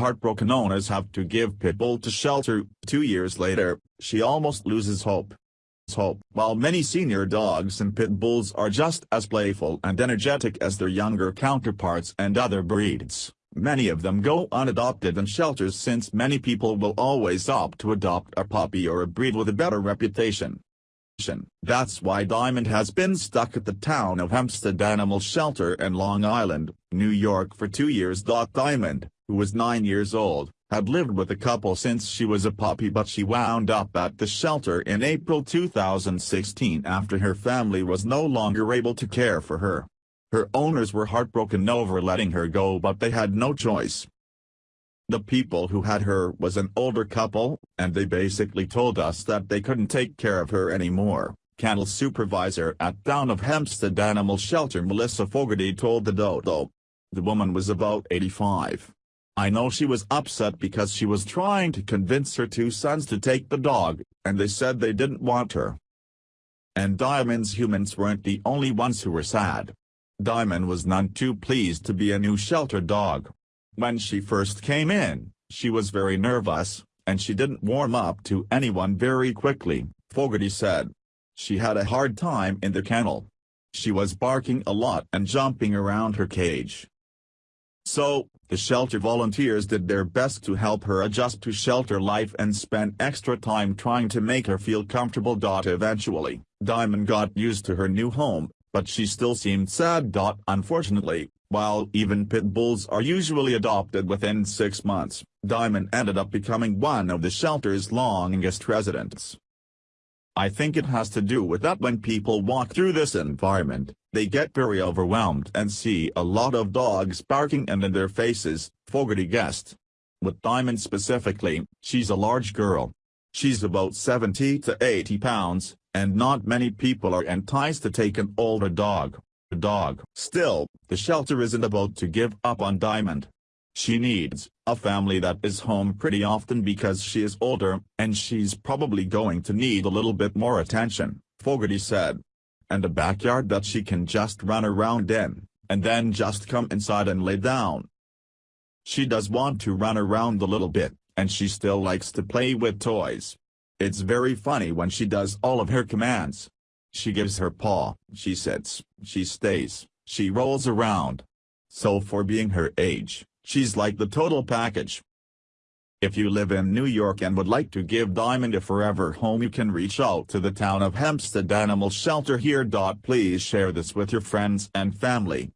Heartbroken owners have to give Pitbull to shelter. Two years later, she almost loses hope. Hope. While many senior dogs and pit bulls are just as playful and energetic as their younger counterparts and other breeds, many of them go unadopted in shelters since many people will always opt to adopt a puppy or a breed with a better reputation. That's why Diamond has been stuck at the town of Hempstead Animal Shelter in Long Island, New York for two years. Diamond, who was nine years old, had lived with the couple since she was a puppy but she wound up at the shelter in April 2016 after her family was no longer able to care for her. Her owners were heartbroken over letting her go but they had no choice. The people who had her was an older couple, and they basically told us that they couldn't take care of her anymore. Kennel supervisor at Town of Hempstead Animal Shelter Melissa Fogarty told the Dodo. The woman was about 85. I know she was upset because she was trying to convince her two sons to take the dog, and they said they didn't want her. And Diamond's humans weren't the only ones who were sad. Diamond was none too pleased to be a new shelter dog. When she first came in, she was very nervous, and she didn't warm up to anyone very quickly, Fogarty said. She had a hard time in the kennel. She was barking a lot and jumping around her cage. So, the shelter volunteers did their best to help her adjust to shelter life and spent extra time trying to make her feel comfortable. Eventually, Diamond got used to her new home, but she still seemed sad. Unfortunately, while even pit bulls are usually adopted within six months, Diamond ended up becoming one of the shelter's longest residents. I think it has to do with that when people walk through this environment, they get very overwhelmed and see a lot of dogs barking and in their faces, Fogarty guessed. With Diamond specifically, she's a large girl. She's about 70 to 80 pounds, and not many people are enticed to take an older dog dog. Still, the shelter isn't about to give up on Diamond. She needs a family that is home pretty often because she is older, and she's probably going to need a little bit more attention, Fogarty said. And a backyard that she can just run around in, and then just come inside and lay down. She does want to run around a little bit, and she still likes to play with toys. It's very funny when she does all of her commands, she gives her paw, she sits, she stays, she rolls around. So for being her age, she's like the total package. If you live in New York and would like to give Diamond a forever home you can reach out to the town of Hempstead Animal Shelter here. Please share this with your friends and family.